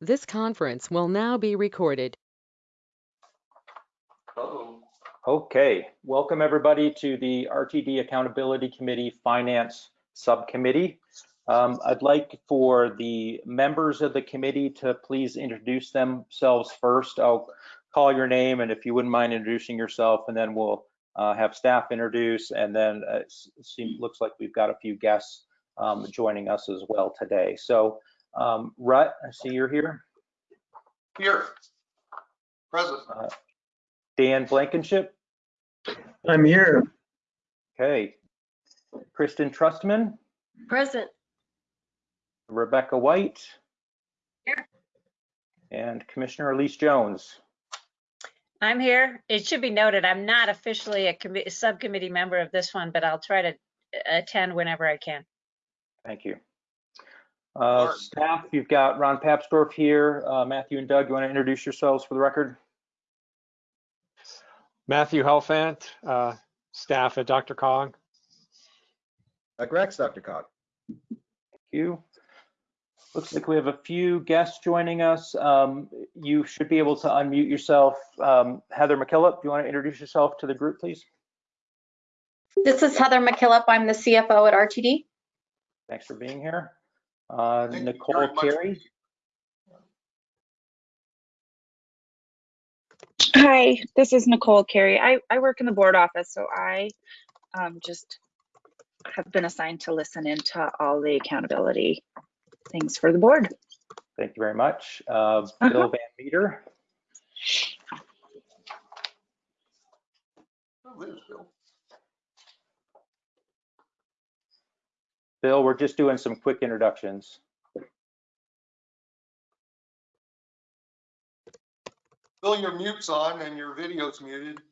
This conference will now be recorded. Okay, welcome everybody to the RTD Accountability Committee Finance Subcommittee. Um, I'd like for the members of the committee to please introduce themselves first. I'll call your name and if you wouldn't mind introducing yourself and then we'll uh, have staff introduce and then uh, it seems, looks like we've got a few guests um, joining us as well today. So um, Rut, I see you're here. Here. Present. Uh, Dan Blankenship. I'm here. Okay. Kristen Trustman, Present. Rebecca White. Here. And Commissioner Elise Jones. I'm here. It should be noted, I'm not officially a committee, subcommittee member of this one, but I'll try to attend whenever I can. Thank you. Uh, staff, you've got Ron Papsdorf here. Uh, Matthew and Doug, you want to introduce yourselves for the record? Matthew Helfant, uh, staff at DRCOG. Uh, Grex, DRCOG. Thank you. Looks like we have a few guests joining us. Um, you should be able to unmute yourself. Um, Heather McKillop, do you want to introduce yourself to the group, please? This is Heather McKillop. I'm the CFO at RTD. Thanks for being here. Uh, Thank Nicole. Carey, Hi, this is Nicole Carey. I, I work in the board office, so I um, just have been assigned to listen into all the accountability things for the board. thank you very much. Uh, Uh-huh. Bill Van Meter, Oh, there's Bill. Bill, we're just doing some quick introductions. Bill, your mute's on and your video's muted.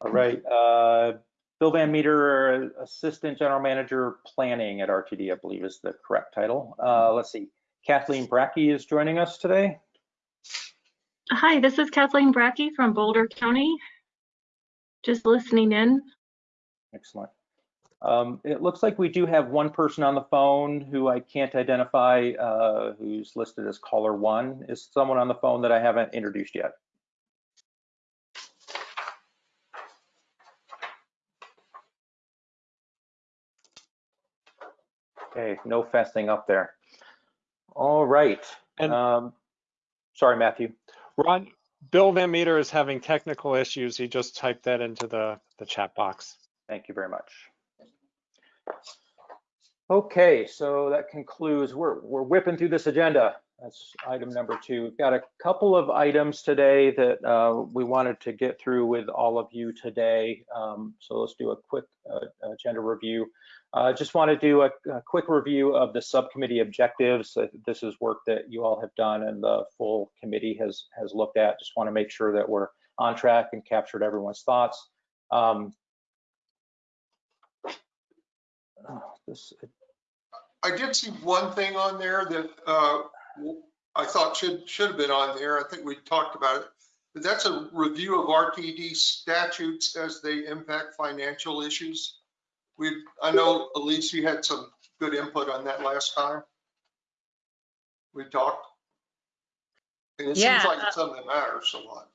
All right, uh, Bill Van Meter, Assistant General Manager Planning at RTD, I believe is the correct title. Uh, let's see, Kathleen Bracke is joining us today. Hi, this is Kathleen Bracke from Boulder County. Just listening in. Excellent. Um, it looks like we do have one person on the phone who I can't identify, uh, who's listed as caller one. Is someone on the phone that I haven't introduced yet? Okay, no fessing up there. All right. And- Um, sorry, Matthew. Ron, Bill Van Meter is having technical issues. He just typed that into the, the chat box. Thank you very much. Okay, so that concludes, we're, we're whipping through this agenda. That's item number two. We've got a couple of items today that uh, we wanted to get through with all of you today. Um, So let's do a quick uh, agenda review. Uh, Just want to do a, a quick review of the subcommittee objectives. Uh, This is work that you all have done and the full committee has, has looked at. Just want to make sure that we're on track and captured everyone's thoughts. Um, oh, This, I did see one thing on there that uh, I thought should, should have been on there. I think we talked about it. But that's a review of RTD statutes as they impact financial issues. We, I know Elise, you had some good input on that last time. We talked. And it seems like uh, it's something that matters a lot.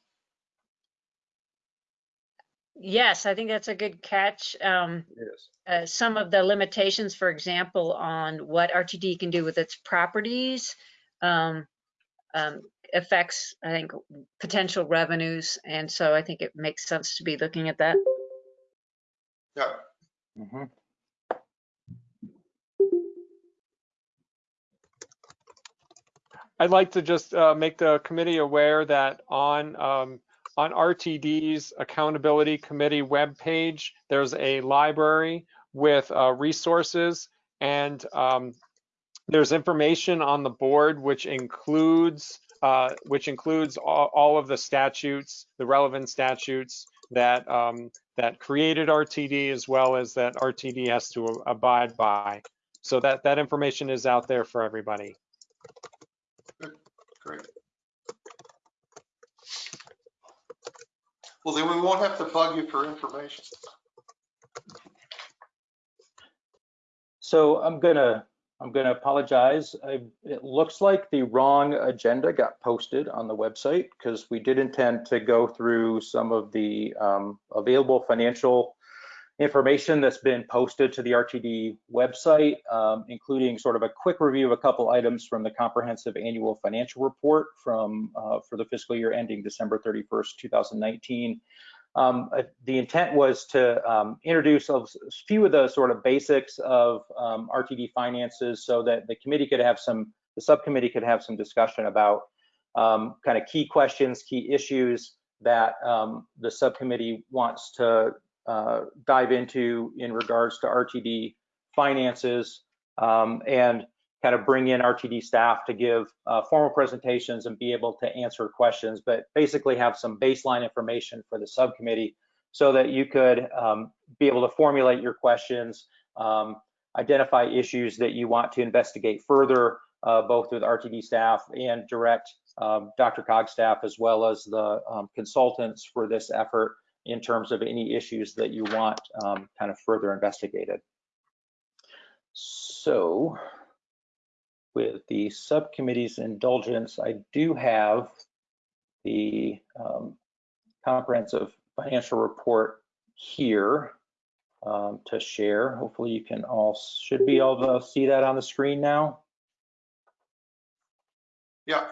Yes, I think that's a good catch. Um, Yes. uh, some of the limitations, for example, on what RTD can do with its properties um, um, affects, I think, potential revenues. And so I think it makes sense to be looking at that. Yeah. Mhm. I'd like to just uh, make the committee aware that on um, on RTD's accountability committee webpage, there's a library with uh, resources and um, there's information on the board which includes uh, which includes all, all of the statutes, the relevant statutes that um, that created RTD as well as that RTD has to abide by. So that that information is out there for everybody. Great. Well, then we won't have to bug you for information. So I'm gonna, I'm gonna apologize. I, it looks like the wrong agenda got posted on the website because we did intend to go through some of the um, available financial information that's been posted to the RTD website, um, including sort of a quick review of a couple items from the comprehensive annual financial report from uh, for the fiscal year ending December 31st, 2019. Um, uh, the intent was to um, introduce a few of the sort of basics of um, RTD finances so that the committee could have some, the subcommittee could have some discussion about um, kind of key questions, key issues that um, the subcommittee wants to uh, dive into in regards to RTD finances. Um, and kind of bring in RTD staff to give uh, formal presentations and be able to answer questions, but basically have some baseline information for the subcommittee so that you could um, be able to formulate your questions, um, identify issues that you want to investigate further, uh, both with RTD staff and direct um, DRCOG staff as well as the um, consultants for this effort in terms of any issues that you want um, kind of further investigated. So with the subcommittee's indulgence, I do have the um, comprehensive financial report here um, to share. Hopefully you can all, should be able to see that on the screen now. Yeah,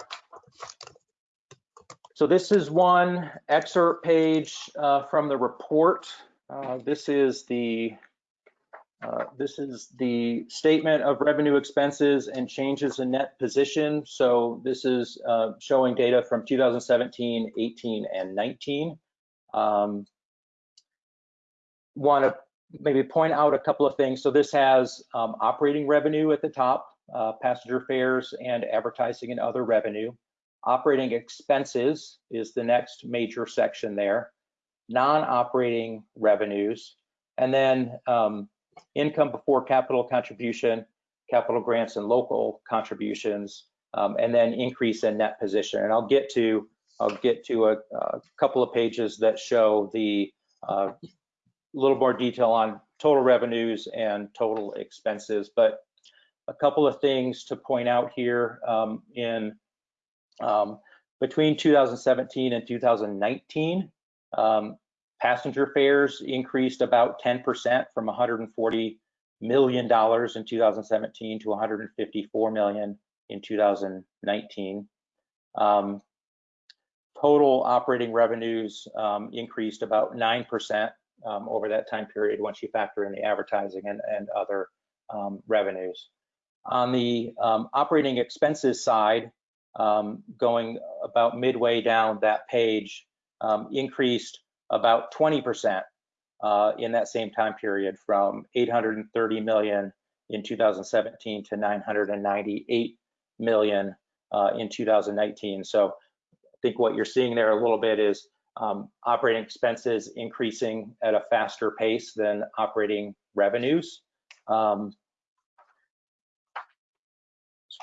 So this is one excerpt page uh, from the report. Uh, This is the uh, this is the statement of revenue expenses and changes in net position. So this is uh, showing data from 2017, 18, and 19. Um, Want to maybe point out a couple of things. So this has um, operating revenue at the top, uh, passenger fares and advertising and other revenue. Operating expenses is the next major section there. Non-operating revenues, and then um, income before capital contribution, capital grants and local contributions, um, and then increase in net position. And I'll get to I'll get to a, a couple of pages that show the uh, little more detail on total revenues and total expenses. But a couple of things to point out here um, in um, between 2017 and 2019. Um, Passenger fares increased about 10% from 140 million dollars in 2017 to 154 million in 2019. Um, total operating revenues um, increased about 9% um, over that time period once you factor in the advertising and, and other um, revenues. On the um, operating expenses side, um, going about midway down that page, increased about 20% uh, in that same time period from 830 million in 2017 to 998 million uh, in 2019. So I think what you're seeing there a little bit is um, operating expenses increasing at a faster pace than operating revenues. Um,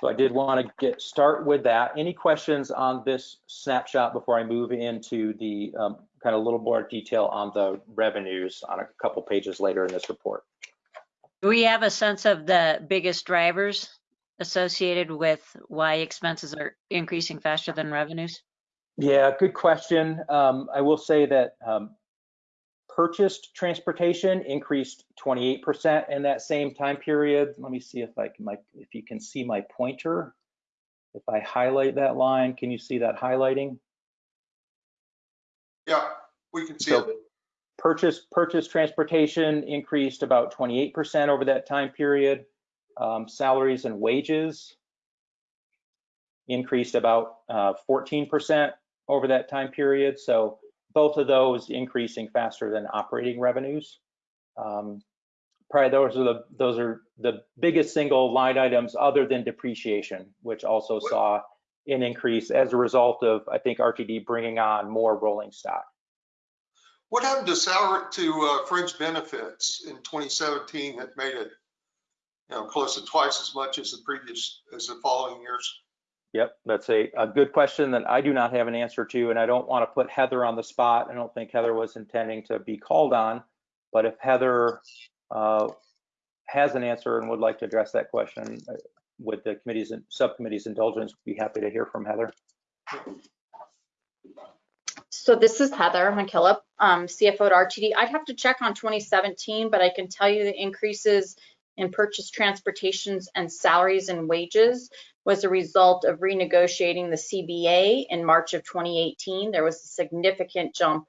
so I did want to get start with that. Any questions on this snapshot before I move into the um, kind of a little more detail on the revenues on a couple pages later in this report? Do we have a sense of the biggest drivers associated with why expenses are increasing faster than revenues? Yeah, good question. Um, I will say that um, purchased transportation increased 28% in that same time period. Let me see if I can, my, if you can see my pointer. If I highlight that line, can you see that highlighting? yeah, we can see So it. purchase, purchase transportation increased about 28% over that time period. Um, salaries and wages increased about uh, 14% over that time period. So both of those increasing faster than operating revenues. Um, probably those are the those are the biggest single line items other than depreciation, which also saw an increase as a result of I think RTD bringing on more rolling stock. What happened to salary, to uh, fringe benefits in 2017 that made it, you know, close to twice as much as the previous, as the following years? Yep, that's a, a good question that I do not have an answer to, and I don't want to put Heather on the spot. I don't think Heather was intending to be called on, but if Heather uh, has an answer and would like to address that question uh, with the committee's, and subcommittee's indulgence, we'd be happy to hear from Heather. So this is Heather McKillop, um, CFO at RTD. I'd have to check on 2017, but I can tell you the increases in purchase transportations and salaries and wages was a result of renegotiating the CBA in March of 2018. There was a significant jump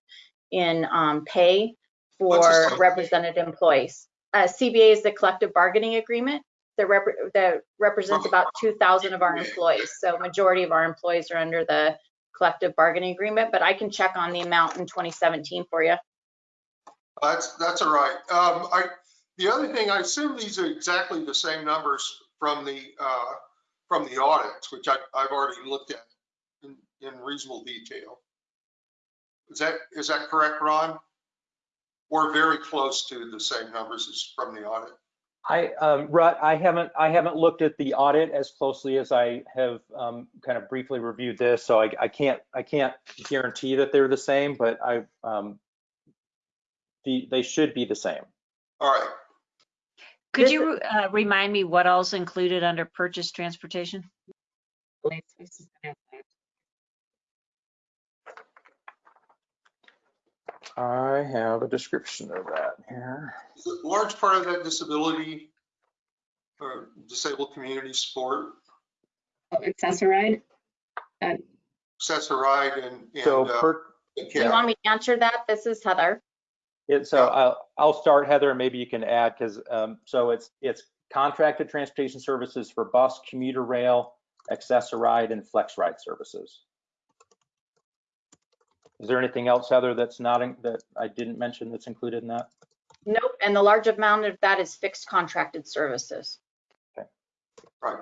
in um, pay for represented employees. Uh, CBA is the collective bargaining agreement that, rep- that represents about 2,000 of our employees. So majority of our employees are under the collective bargaining agreement, but I can check on the amount in 2017 for you. That's, that's all right. Um, I, the other thing, I assume these are exactly the same numbers from the, uh, from the audits, which I, I've already looked at in, in reasonable detail. Is that, is that correct, Ron? We're very close to the same numbers as from the audit? I, um, Rut, I haven't, I haven't looked at the audit as closely as I have, um, kind of briefly reviewed this, so I, I can't, I can't guarantee that they're the same, but I, um, the, they should be the same. All right. Could This- you uh, remind me what all's included under purchase transportation? I have a description of that here. Is a large part of that disability or disabled community support, Access-a-Ride? Access-a-Ride and, and, So uh, per, and Do you want me to answer that? This is Heather. It, so I'll, I'll start Heather, and maybe you can add, because, um, so it's, it's contracted transportation services for bus, commuter rail, Access-a-Ride, and FlexRide services. Is there anything else, Heather, that's not, in- that I didn't mention that's included in that? Nope, and the large amount of that is fixed contracted services. Okay. Right.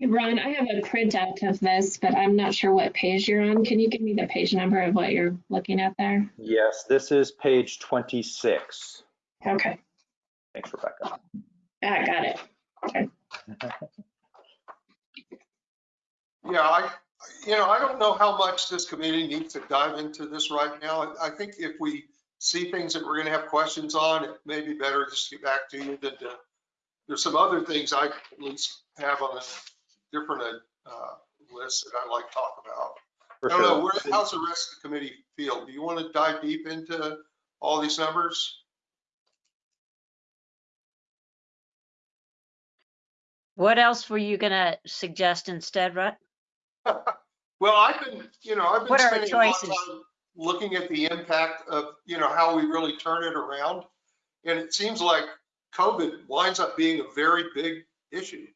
Ron, I have a printout of this, but I'm not sure what page you're on. Can you give me the page number of what you're looking at there? Yes, this is page 26. Okay, Thanks, Rebecca. I got it. Okay. Yeah, I, you know, I don't know how much this committee needs to dive into this right now. I I think if we see things that we're gonna have questions on, it may be better just to get back to you than to, there's some other things I at least have on a different uh, list that I'd like to talk about. For I don't know, where- how's the rest of the committee feel? Do you want to dive deep into all these numbers? What else were you gonna suggest instead, Rut? Well, I've been, you know, I've been What spending a lot of time looking at the impact of, you know, how we really turn it around. And it seems like COVID winds up being a very big issue.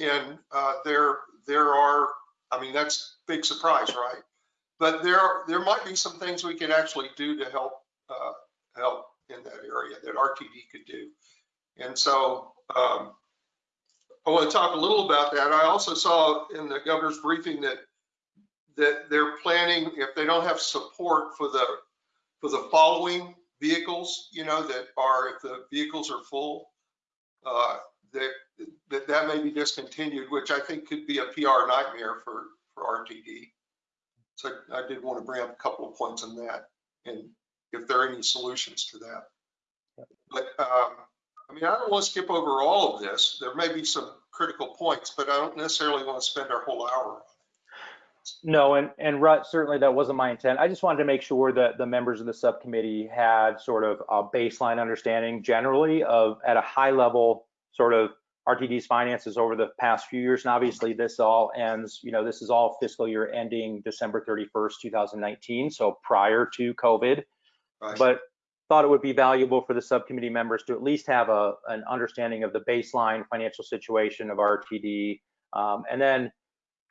And uh, there, there are, I mean, that's big surprise, right? But there, there might be some things we could actually do to help, uh, help in that area that RTD could do. And so um, I want to talk a little about that. I also saw in the governor's briefing that that they're planning, if they don't have support for the, for the following vehicles, you know, that are, if the vehicles are full, uh, that, that may be discontinued, which I think could be a PR nightmare for, for RTD. So I did want to bring up a couple of points on that and if there are any solutions to that. But, um, I mean, I don't want to skip over all of this. There may be some critical points, but I don't necessarily want to spend our whole hour on it. No, and, and Rut, certainly that wasn't my intent. I just wanted to make sure that the members of the subcommittee had sort of a baseline understanding generally of, at a high level, sort of RTD's finances over the past few years. And obviously this all ends, you know, this is all fiscal year ending December 31st, 2019, so prior to COVID. Right. But thought it would be valuable for the subcommittee members to at least have a, an understanding of the baseline financial situation of RTD. Um, and then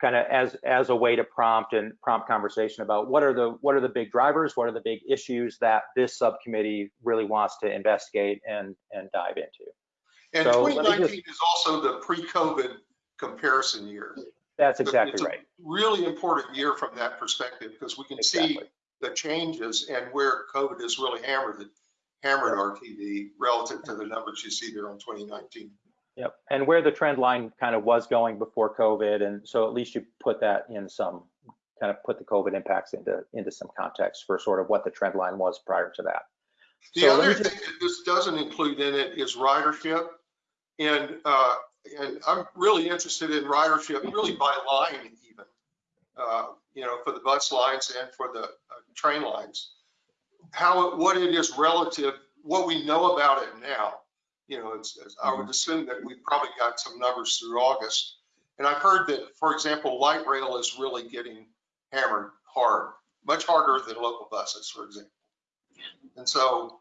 kind of as, as a way to prompt and prompt conversation about what are the, what are the big drivers? What are the big issues that this subcommittee really wants to investigate and, and dive into? And So let me just- 2019 is also the pre-COVID comparison year. That's It's exactly a right. Really important year from that perspective because we can see the changes and where COVID has really hammered it, hammered RTD relative to the numbers you see there on 2019. Yep, and where the trend line kind of was going before COVID, and so at least you put that in some, kind of put the COVID impacts into, into some context for sort of what the trend line was prior to that. The So other me thing that this doesn't include in it is ridership. And, uh, and I'm really interested in ridership, really by line even. Uh, you know, for the bus lines and for the uh, train lines. How, it- what it is relative, what we know about it now. You know, it's, it's- I would assume that we probably got some numbers through August. And I've heard that, for example, light rail is really getting hammered hard, much harder than local buses, for example. And so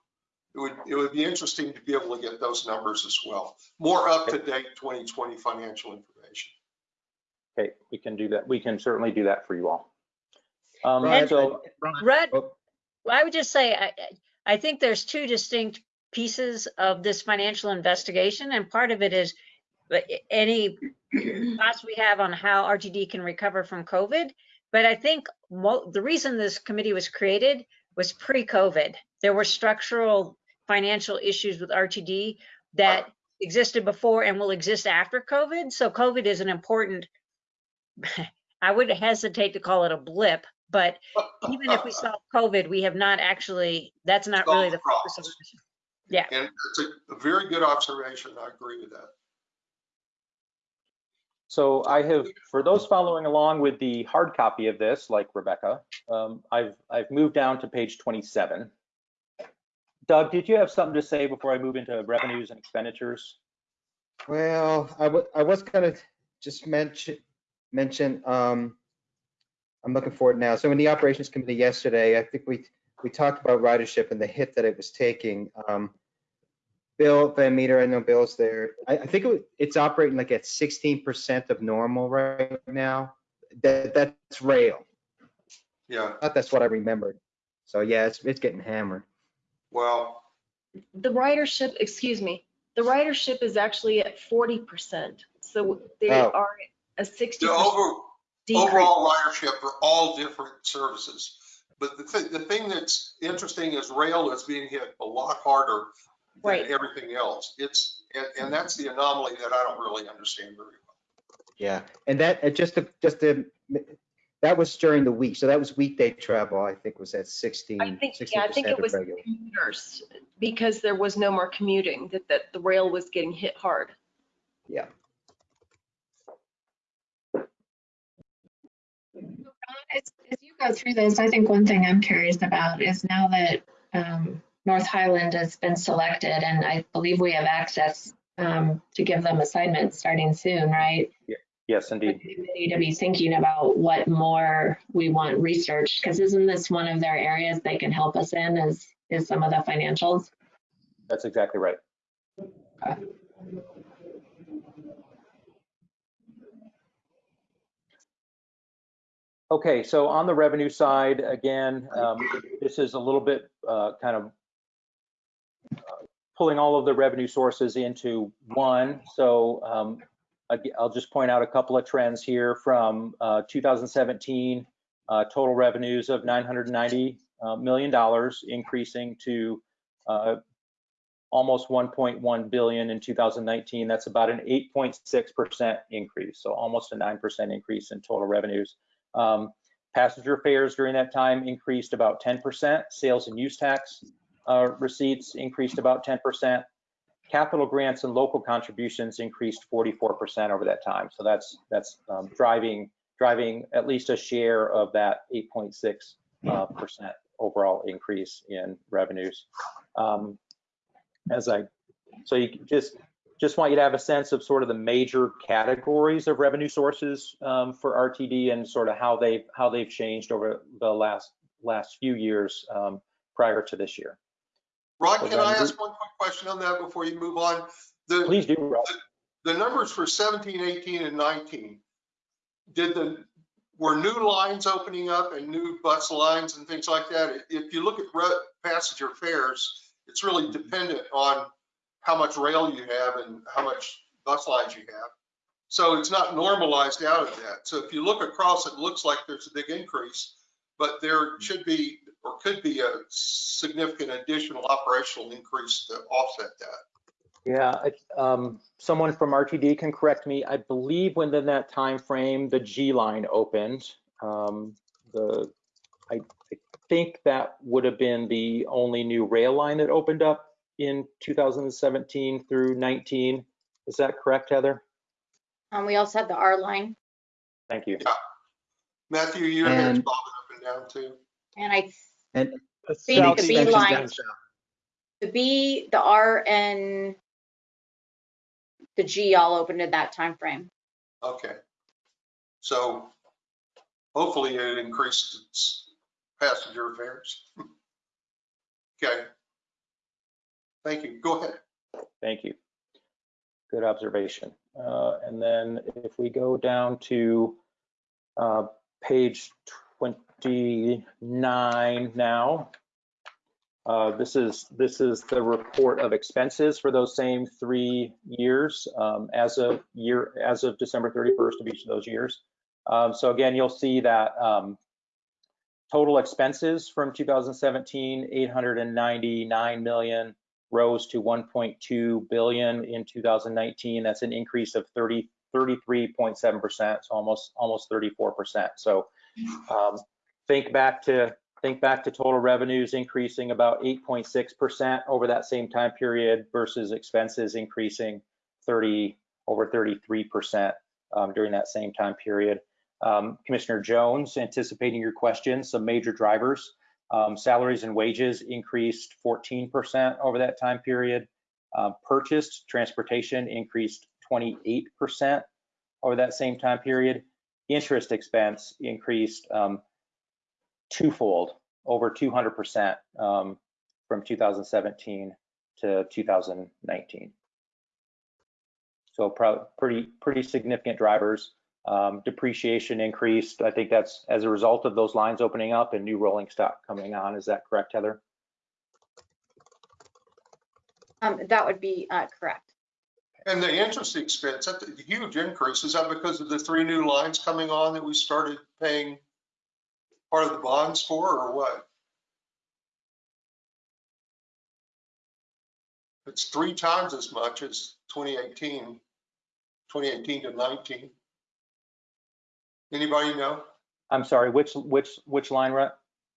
it would, it would be interesting to be able to get those numbers as well. More up-to-date 2020 financial information. Okay, we can do that. We can certainly do that for you all. Um, Ron, so, Ron, Red, oh, Well, I would just say, I, I- I think there's two distinct pieces of this financial investigation, and part of it is but any thoughts we have on how RTD can recover from COVID. But I think mo- the reason this committee was created was pre-COVID. There were structural financial issues with RTD that existed before and will exist after COVID. So COVID is an important, I would hesitate to call it a blip, but even if we solve COVID, we have not actually, that's not really the focus of the mission. Yeah. And it's a- a very good observation. I agree with that. so I have, for those following along with the hard copy of this, like Rebecca, um, I've, I've moved down to page 27. Doug, did you have something to say before I move into revenues and expenditures? Well, I I was gonna just mention, mention, um, I'm looking forward now. So in the operations committee yesterday, I think we, we talked about ridership and the hit that it was taking. Um, Bill Van Meter, I know Bill's there. I, I think it it's operating like at sixteen percent of normal right now. That, that's rail. Yeah, I thought that's what I remembered. So yeah, it's, it's getting hammered. Well, The ridership, excuse me, the ridership is actually at forty percent. So they Oh. are a sixty the percent over, decrease. overall ridership for all different services. But the thing, the thing that's interesting is rail is being hit a lot harder than Right. everything else. It's, and, and that's the anomaly that I don't really understand very well. Yeah, and that, uh, just to, just to, that was during the week. So that was weekday travel, I think was at 16, I think, 16% yeah, I think it of was regular. commuters because there was no more commuting, that, that the rail was getting hit hard. Yeah. As, as you go through this, I think one thing I'm curious about is now that um, North Highland has been selected, and I believe we have access um, to give them assignments starting soon, right? Yes, indeed. We need to be thinking about what more we want research, because isn't this one of their areas they can help us in is, is some of the financials? That's exactly right. Okay, Okay, so on the revenue side, again, um, this is a little bit uh, kind of uh, pulling all of the revenue sources into one. So um, I'll just point out a couple of trends here from uh, 2017, uh, total revenues of 990 uh, dollars, increasing to uh, almost 1.1 billion in 2019. That's about an 8.6% increase, so almost a 9% increase in total revenues. Um, passenger fares during that time increased about 10%. Sales and use tax uh, receipts increased about 10%. Capital grants and local contributions increased 44% over that time. So that's that's um, driving driving at least a share of that 8.6 uh, percent overall increase in revenues. Um, as I, so you just, just want you to have a sense of sort of the major categories of revenue sources um, for RTD and sort of how they've, how they've changed over the last, last few years um, prior to this year. Ron, can I ask one quick question on that before you move on? The, Please do, Rob. the numbers for 17, 18, and 19, did the, were new lines opening up and new bus lines and things like that? If you look at passenger fares, it's really mm-hmm. dependent on how much rail you have and how much bus lines you have. So it's not normalized out of that. So if you look across, it looks like there's a big increase, but there mm-hmm. should be, or could be a significant additional operational increase to offset that. Yeah, I- um, someone from RTD can correct me. I believe within that time frame, the G line opened. Um, the, I, I think that would have been the only new rail line that opened up in 2017 through 19. Is that correct, Heather? Um, we also had the R line Thank you. Yeah. Matthew, your head's And- bobbing up and down too. and I, And The See, the southeast B line. down south. the B, the R and the G all opened at that time frame. Okay. So hopefully it increased its passenger fares. Okay. Thank you. Go ahead. Thank you. Good observation. Uh, And then if we go down to uh, page 29 now, uh, this is, this is the report of expenses for those same three years um, as of year, as of December 31st of each of those years. Um, So again, you'll see that um, total expenses from 2017, 899 million, rose to 1.2 billion in 2019. That's an increase of 30, 33.7%, so almost almost 34%. So um, think back to think back to total revenues increasing about 8.6% over that same time period versus expenses increasing 30 over 33% um, during that same time period. Um, Commissioner Jones, anticipating your question, some major drivers. Um, salaries and wages increased 14% over that time period. Uh, purchased transportation increased 28% over that same time period. Interest expense increased um, twofold, over 200% um, from 2017 to 2019. So pro- pretty pretty significant drivers. Um, depreciation increased. I think that's as a result of those lines opening up and new rolling stock coming on. Is that correct, Heather? Um, that would be, uh, correct. And the interest expense, that's a huge increase. Is that because of the three new lines coming on that we started paying part of the bonds for or what? It's three times as much as 2018, 2018 to 19. Anybody know? I'm sorry, which which which line, Rhett?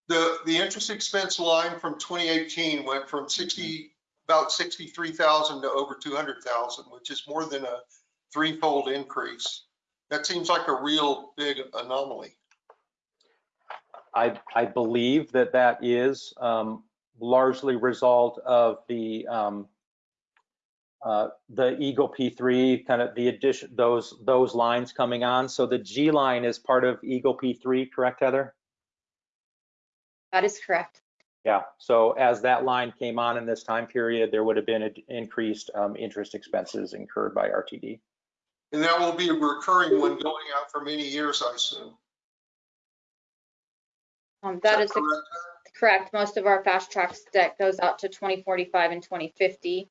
The, the interest expense line from 2018 went from 60, about 63,000 to over 200,000, which is more than a threefold increase. That seems like a real big anomaly. I I believe that that is um, largely result of the um, uh, the Eagle P3 kind of the addition those those lines coming on. So the G line is part of Eagle P3, correct, Heather? That is correct. Yeah. So as that line came on in this time period, there would have been an increased um, interest expenses incurred by RTD. And that will be a recurring one going out for many years, I assume. Um, that is correct? correct. Most of our FasTracks debt goes out to 2045 and 2050.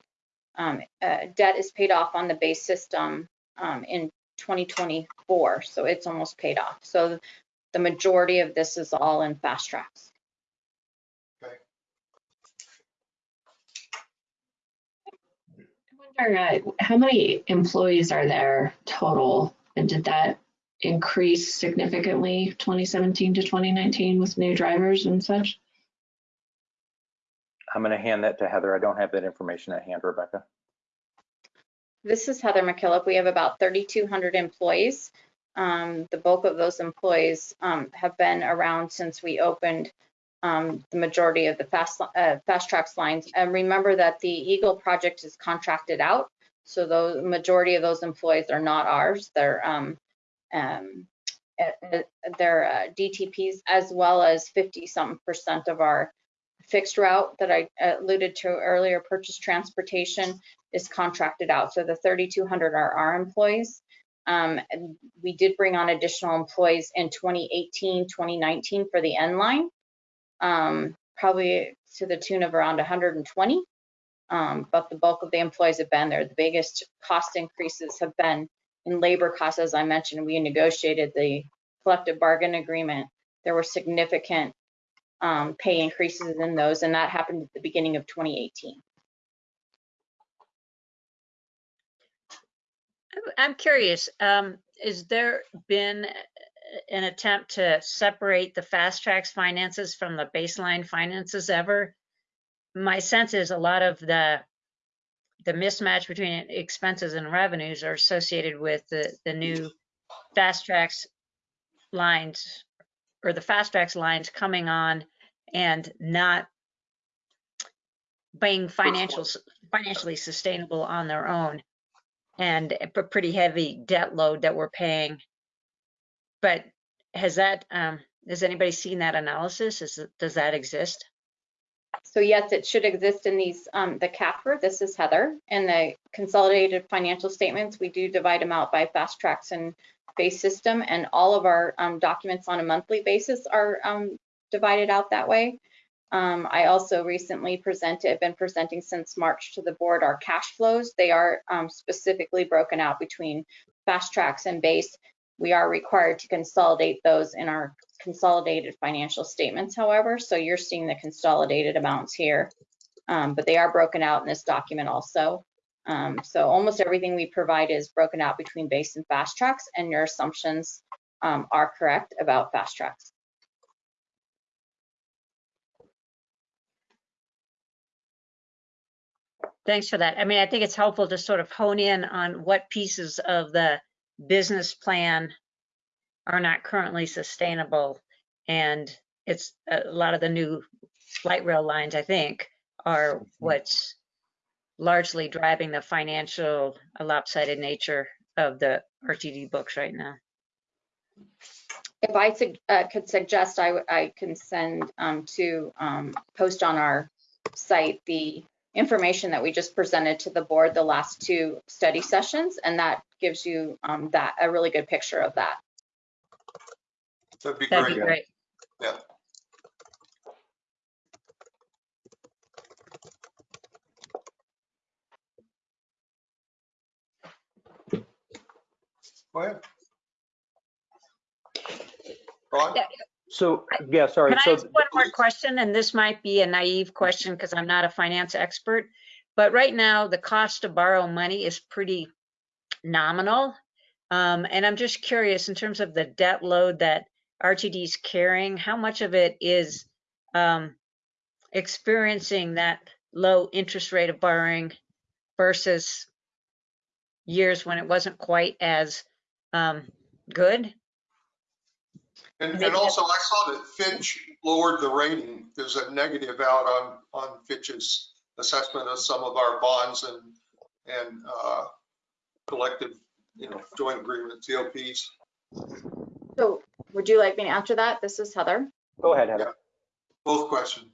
Um, uh, debt is paid off on the base system, um, in 2024, so it's almost paid off. So the majority of this is all in FasTracks. Okay. I wonder, uh, how many employees are there total? And did that increase significantly 2017 to 2019 with new drivers and such? I'm going to hand that to Heather. I don't have that information at hand, Rebecca. This is Heather McKillop. We have about 3,200 employees. Um, the bulk of those employees um, have been around since we opened um, the majority of the fast uh, FasTracks lines. And remember that the Eagle project is contracted out, so the majority of those employees are not ours. They're um, um, uh, uh, uh, DTPs as well as 50 something percent of our fixed route that I alluded to earlier, purchase transportation is contracted out. So the 3,200 are our employees. Um, we did bring on additional employees in 2018, 2019 for the N line, um, probably to the tune of around 120. Um, but the bulk of the employees have been there. The biggest cost increases have been in labor costs, as I mentioned. We negotiated the collective bargain agreement. There were significant um, pay increases in those, and that happened at the beginning of 2018. I'm curious, um, is there been an attempt to separate the FasTracks finances from the baseline finances ever. My sense is a lot of the the mismatch between expenses and revenues are associated with the the new FasTracks lines or the FasTracks lines coming on and not being financial financially sustainable on their own and a pretty heavy debt load that we're paying. But has that, um, has anybody seen that analysis? Is, does that exist? So yes, it should exist in these, um, the CAFR, this is Heather, and the consolidated financial statements, we do divide them out by FasTracks and base system, and all of our, um, documents on a monthly basis are, um, divided out that way. Um, I also recently presented, been presenting since March to the board our cash flows. They are, um, specifically broken out between FasTracks and base. We are required to consolidate those in our consolidated financial statements, however, so you're seeing the consolidated amounts here. Um, but they are broken out in this document also. Um, so almost everything we provide is broken out between base and FasTracks, and your assumptions um, are correct about FasTracks. Thanks for that. I mean, I think it's helpful to sort of hone in on what pieces of the business plan are not currently sustainable. And it's a lot of the new light rail lines, I think, are what's largely driving the financial lopsided nature of the RTD books right now. If I sug- uh, could suggest, I, w- I can send um, to um, post on our site the information that we just presented to the board the last two study sessions, and that gives you um, that a really good picture of that. That'd be That'd be great. great. Yeah. Go ahead. Ron? Yeah. So, yeah, sorry. Can I So, ask one more question? And this might be a naive question because I'm not a finance expert. But right now, the cost to borrow money is pretty nominal. Um, and I'm just curious in terms of the debt load that RTD is carrying, how much of it is um, experiencing that low interest rate of borrowing versus years when it wasn't quite as um, good? And, and also I saw that Fitch lowered the rating. There's a negative out on, on Fitch's assessment of some of our bonds and, and, uh, collective, you know, joint agreement, COPs. So would you like me to answer that? This is Heather. go ahead, Heather. Both questions.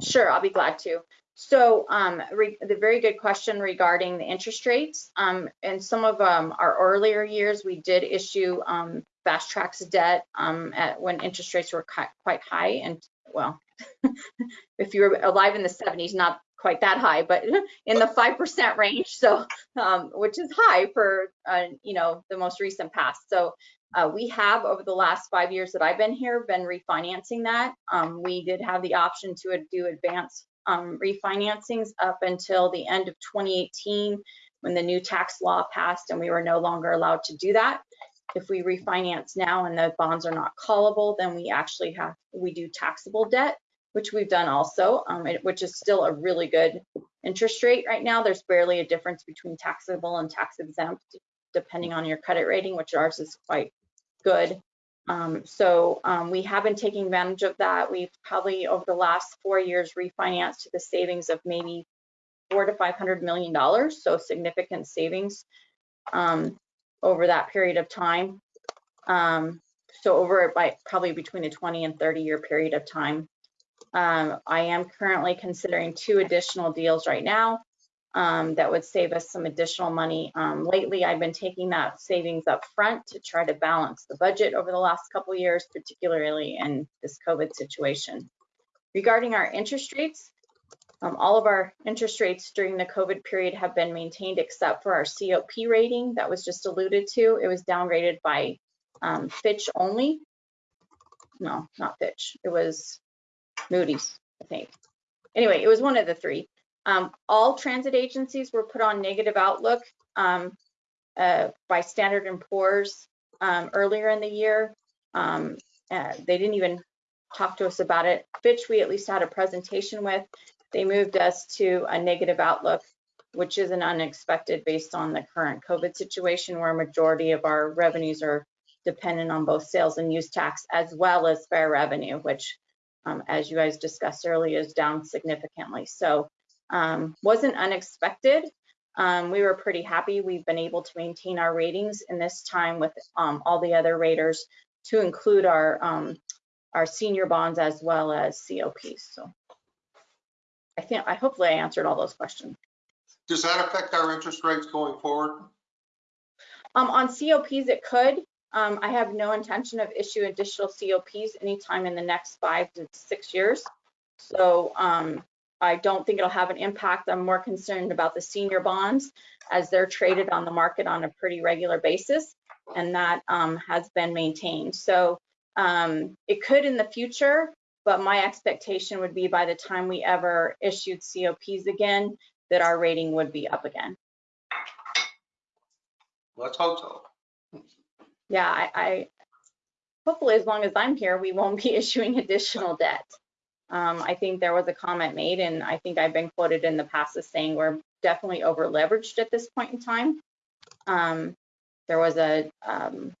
Sure, I'll be glad to. So um, re- the very good question regarding the interest rates. Um, in some of um, our earlier years, we did issue um, FasTracks debt um, at when interest rates were quite high. And well, if you were alive in the 70s, not quite that high, but in the 5% range. So, um, which is high for, uh, you know, the most recent past. So uh, we have over the last five years that I've been here been refinancing that. Um, we did have the option to do advance um, refinancings up until the end of 2018 when the new tax law passed and we were no longer allowed to do that. If we refinance now and the bonds are not callable, then we actually have, we do taxable debt, which we've done also, um, which is still a really good interest rate right now. There's barely a difference between taxable and tax exempt, depending on your credit rating, which ours is quite good. Um, so um, we have been taking advantage of that. We've probably over the last four years refinanced to the savings of maybe four to five hundred million dollars, so significant savings um, over that period of time. Um, so over by probably between a 20 and 30 year period of time. Um, I am currently considering two additional deals right now um, that would save us some additional money. Um, lately, I've been taking that savings up front to try to balance the budget over the last couple years, particularly in this COVID situation. Regarding our interest rates, um, all of our interest rates during the COVID period have been maintained except for our COP rating that was just alluded to. It was downgraded by um, Fitch only. No, not Fitch. It was Moody's, I think. Anyway, it was one of the three. Um, all transit agencies were put on negative outlook um, uh, by Standard and Poor's um, earlier in the year. Um, uh, they didn't even talk to us about it. Fitch, we at least had a presentation with. They moved us to a negative outlook, which isn't unexpected based on the current COVID situation where a majority of our revenues are dependent on both sales and use tax as well as fare revenue, which, um, as you guys discussed earlier, is down significantly. So um, wasn't unexpected. Um, we were pretty happy. We've been able to maintain our ratings in this time with um, all the other raters to include our um, our senior bonds as well as COPs. So I think I hopefully I answered all those questions. Does that affect our interest rates going forward? Um, on COPs, it could. Um, I have no intention of issuing additional COPs anytime in the next five to six years. So um, I don't think it'll have an impact. I'm more concerned about the senior bonds as they're traded on the market on a pretty regular basis, and that um, has been maintained. So um, it could in the future, but my expectation would be by the time we ever issued COPs again, that our rating would be up again. Let's hope so. Yeah, I, I hopefully as long as I'm here, we won't be issuing additional debt. Um, I think there was a comment made, and I think I've been quoted in the past as saying we're definitely over leveraged at this point in time. Um, there was a, um,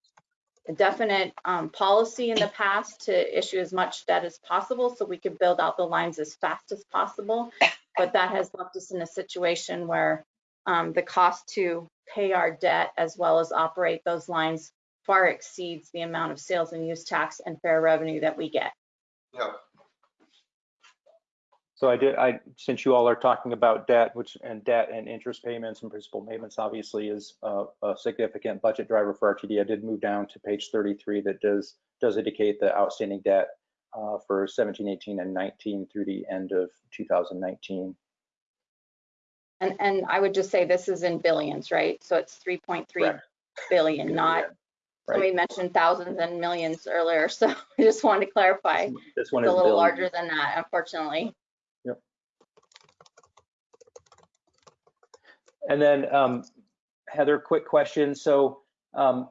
a definite um, policy in the past to issue as much debt as possible so we could build out the lines as fast as possible. But that has left us in a situation where um, the cost to pay our debt as well as operate those lines far exceeds the amount of sales and use tax and fare revenue that we get. Yeah, So I did, I, since you all are talking about debt, which, and debt and interest payments and principal payments obviously is a, a significant budget driver for RTD. I did move down to page 33 that does, does indicate the outstanding debt uh, for 17, 18, and 19 through the end of 2019. And, and I would just say this is in billions, right? So it's 3.3 Correct. billion, not, Right. somebody mentioned thousands and millions earlier. So I just wanted to clarify. It's This one a is a little billions. larger than that, unfortunately. And then um, Heather, quick question. So um,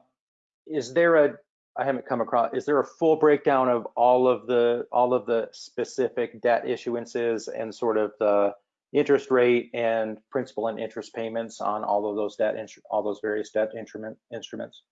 is there a, I haven't come across, is there a full breakdown of all of the, all of the specific debt issuances and sort of the interest rate and principal and interest payments on all of those debt, all those various debt instrument, instruments?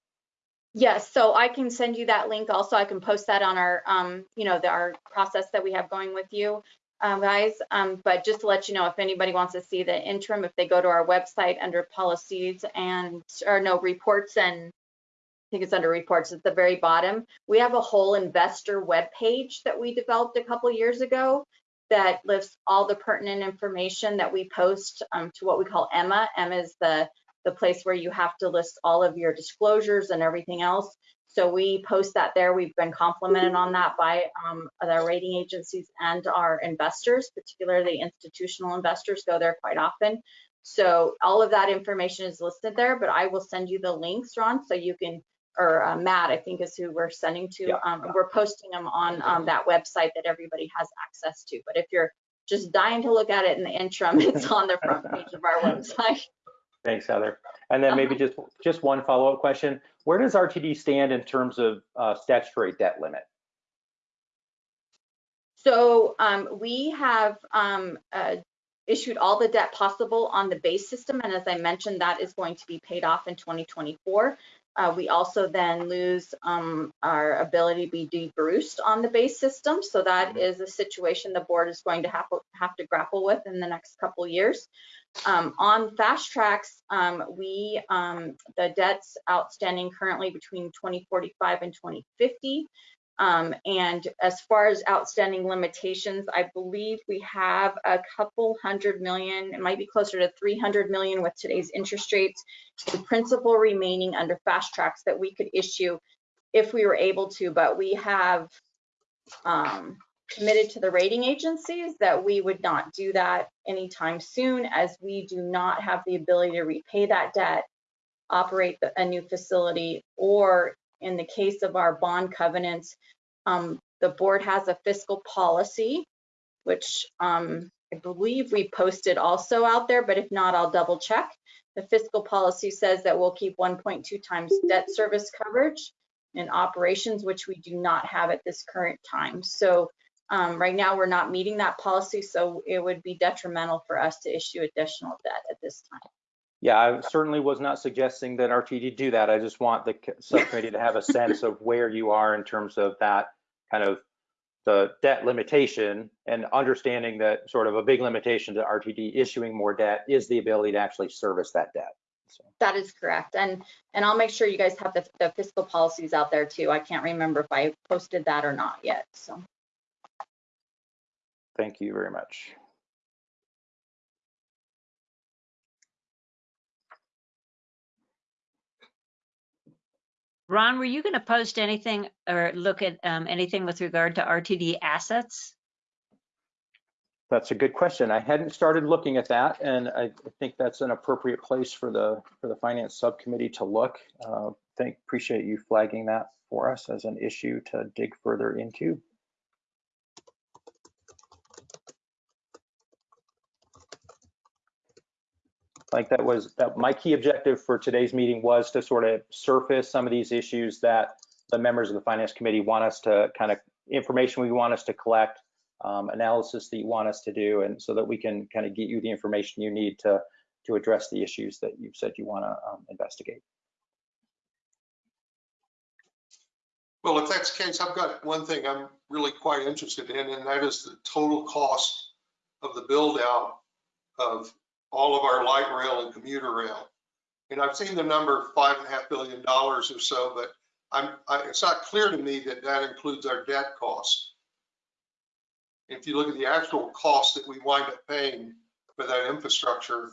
Yes, so I can send you that link also. I can post that on our, um, you know, the, our process that we have going with you, um, guys. Um, but just to let you know, if anybody wants to see the interim, if they go to our website under policies and, or no, reports and I think it's under reports at the very bottom. We have a whole investor webpage that we developed a couple years ago that lists all the pertinent information that we post um, to what we call EMMA. EMMA is the the place where you have to list all of your disclosures and everything else. So we post that there. We've been complimented on that by um, the rating agencies and our investors, particularly institutional investors go there quite often. So all of that information is listed there, but I will send you the links, Ron, so you can, or uh, Matt, I think is who we're sending to. Yeah. Um, we're posting them on um, that website that everybody has access to. But if you're just dying to look at it in the interim, it's on the front page of our website. Thanks, Heather. And then maybe just, just one follow-up question. Where does RTD stand in terms of uh, statutory debt limit? So um, we have um, uh, issued all the debt possible on the base system. And as I mentioned, that is going to be paid off in 2024. Uh, we also then lose um, our ability to be de-Bruced on the base system. So that is a situation the board is going to have, have to grapple with in the next couple years. Um, on FasTracks, um, we um, the debts outstanding currently between 2045 and 2050. Um, and as far as outstanding limitations, I believe we have a couple hundred million, it might be closer to 300 million with today's interest rates, in principal remaining under FasTracks that we could issue if we were able to, but we have um, committed to the rating agencies that we would not do that anytime soon as we do not have the ability to repay that debt, operate a new facility, or in the case of our bond covenants, um, the board has a fiscal policy, which um, I believe we posted also out there, but if not, I'll double check. The fiscal policy says that we'll keep 1.2 times debt service coverage in operations, which we do not have at this current time. So um, right now, we're not meeting that policy, so it would be detrimental for us to issue additional debt at this time. Yeah, I certainly was not suggesting that RTD do that. I just want the subcommittee to have a sense of where you are in terms of that kind of the debt limitation and understanding that sort of a big limitation to RTD issuing more debt is the ability to actually service that debt. So, That is correct. And, and I'll make sure you guys have the, the fiscal policies out there too. I can't remember if I posted that or not yet, so. Thank you very much. Ron, were you going to post anything or look at um, anything with regard to RTD assets? That's a good question. I hadn't started looking at that, and I think that's an appropriate place for the, for the finance subcommittee to look. Uh, Thank, appreciate you flagging that for us as an issue to dig further into. Like that was, that my key objective for today's meeting was to sort of surface some of these issues that the members of the finance committee want us to kind of, information we want us to collect, um, analysis that you want us to do, and so that we can kind of get you the information you need to, to address the issues that you've said you want to um, investigate. Well, if that's the case, I've got one thing I'm really quite interested in, and that is the total cost of the build out of all of our light rail and commuter rail. And I've seen the number five and a half billion dollars or so, but I'm, I, it's not clear to me that that includes our debt cost. If you look at the actual cost that we wind up paying for that infrastructure,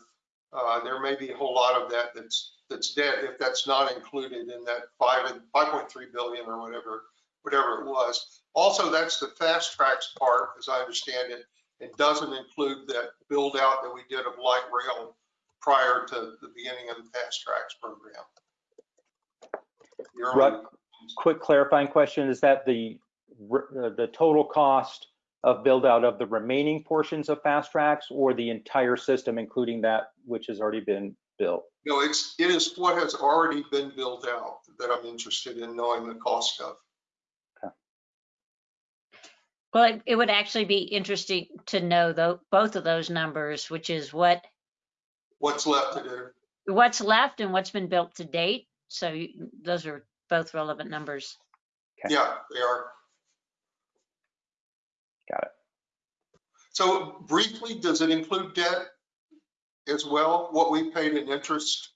uh, there may be a whole lot of that that's, that's debt if that's not included in that five and 5.3 billion or whatever, whatever it was. Also, that's the FasTracks part, as I understand it. It doesn't include that build out that we did of light rail prior to the beginning of the fast tracks program. Right. Quick clarifying question, is that the, uh, the total cost of build out of the remaining portions of FasTracks or the entire system, including that which has already been built? No, it's, it is what has already been built out that I'm interested in knowing the cost of. Well, it- it would actually be interesting to know though, both of those numbers, which is what, What's left to do? what's left and what's been built to date. So you- those are both relevant numbers. Okay. Yeah, they are. Got it. So briefly, does it include debt as well? What we paid in interest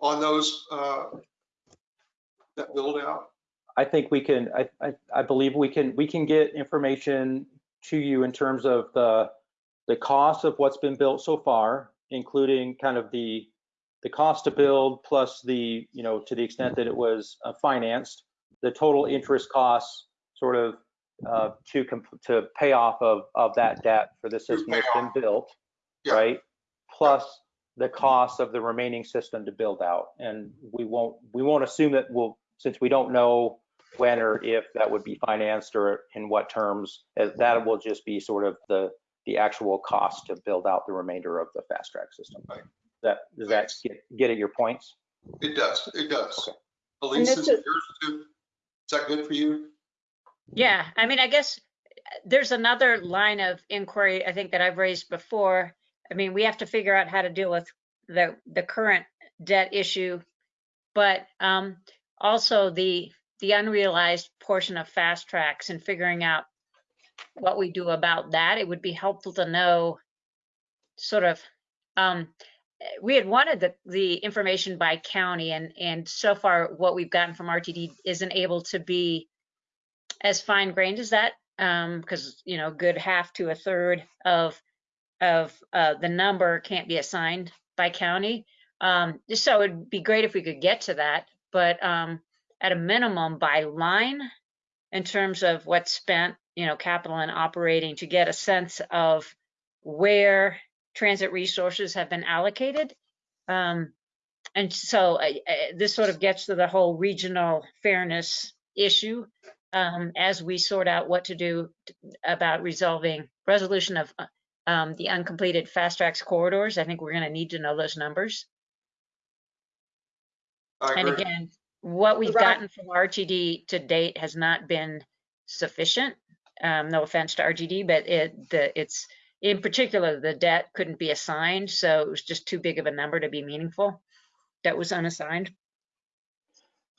on those, uh, that build out? I think we can, I, I, I believe we can, we can get information to you in terms of the, the cost of what's been built so far, including kind of the, the cost to build plus the, you know, to the extent that it was uh, financed, the total interest costs sort of uh, to, comp- to pay off of, of that debt for the system that's been built, Yeah. right? Plus the cost of the remaining system to build out. And we won't, we won't assume that we'll, since we don't know when or if that would be financed or in what terms, uh, that will just be sort of the, the actual cost to build out the remainder of the fast track system. Right. That, does that get, get at your points? It does, it does. Okay. Elise, is is- yours too? Is that good for you? Yeah, I mean, I guess uh, there's another line of inquiry I think that I've raised before. I mean, we have to figure out how to deal with the, the current debt issue, but um, also the, the unrealized portion of FasTracks and figuring out what we do about that. It would be helpful to know sort of, um, we had wanted the, the information by county and, and so far what we've gotten from RTD isn't able to be as fine grained as that, um, because, you know, good half to a third of, of, uh, the number can't be assigned by county. Um, so it'd be great if we could get to that, but, um, at a minimum by line in terms of what's spent, you know, capital and operating to get a sense of where transit resources have been allocated. Um, and so uh, uh, this sort of gets to the whole regional fairness issue um, as we sort out what to do about resolving resolution of uh, um, the uncompleted FasTracks corridors. I think we're going to need to know those numbers. I And agree. again, what we've Right. gotten from RTD to date has not been sufficient. Um, no offense to RTD, but it, the, it's, in particular, the debt couldn't be assigned, so it was just too big of a number to be meaningful. That was unassigned.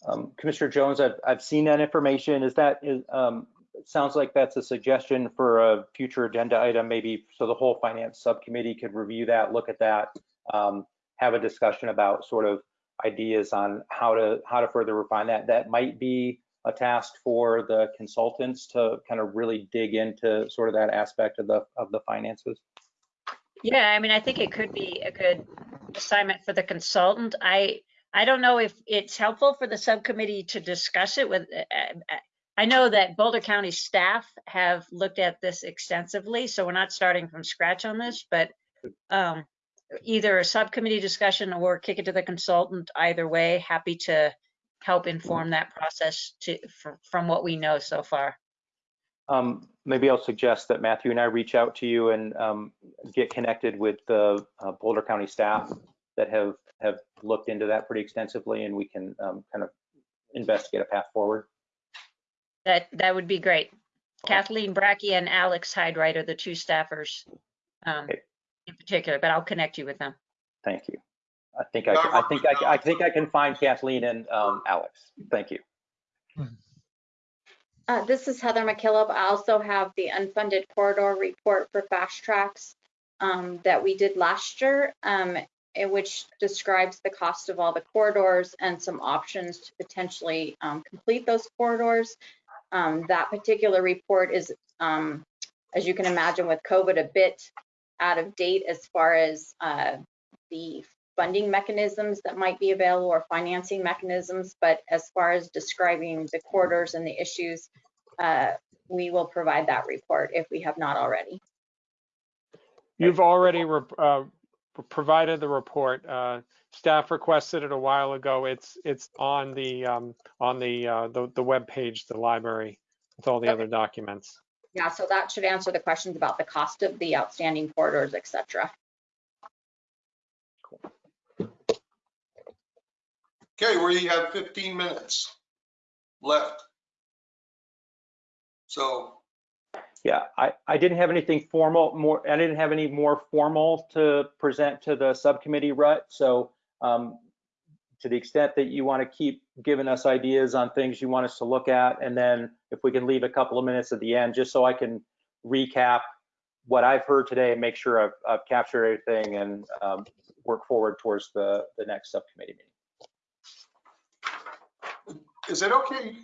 Um, Commissioner Jones, I've, I've seen that information. Is that, is, um, sounds like that's a suggestion for a future agenda item, maybe so the whole finance subcommittee could review that, look at that, um, have a discussion about sort of ideas on how to, how to further refine that. That might be a task for the consultants to kind of really dig into sort of that aspect of the, of the finances. Yeah, I mean, I think it could be a good assignment for the consultant. I, I don't know if it's helpful for the subcommittee to discuss it with, uh, uh, I know that Boulder County staff have looked at this extensively, so we're not starting from scratch on this, but um, either a subcommittee discussion or kick it to the consultant, either way, happy to help inform that process to, from what we know so far. Um, maybe I'll suggest that Matthew and I reach out to you and um, get connected with the uh, Boulder County staff that have, have looked into that pretty extensively and we can um, kind of investigate a path forward. That, that would be great. Kathleen Bracke and Alex Hyde-Wright are the two staffers um, Okay. In particular, but I'll connect you with them. Thank you. I think I, I think I, I think I can find Kathleen and um, Alex. Thank you. Uh, this is Heather McKillop. I also have the unfunded corridor report for FasTracks um, that we did last year, um, in which describes the cost of all the corridors and some options to potentially um, complete those corridors. Um, that particular report is, um, as you can imagine with COVID, a bit out of date as far as uh, the funding mechanisms that might be available or financing mechanisms. But as far as describing the corridors and the issues, uh, we will provide that report if we have not already. You've already uh, provided the report. Uh, Staff requested it a while ago. It's, it's on the, um, on the, uh, the, the webpage, the library with all the Okay. other documents. Yeah, so that should answer the questions about the cost of the outstanding corridors, et cetera. Okay, we have 15 minutes left. So Yeah, I, I didn't have anything formal, more, I didn't have any more formal to present to the subcommittee, Rut. So um, to the extent that you want to keep giving us ideas on things you want us to look at, and then if we can leave a couple of minutes at the end, just so I can recap what I've heard today and make sure I've, I've captured everything and um, work forward towards the, the next subcommittee meeting. is it okay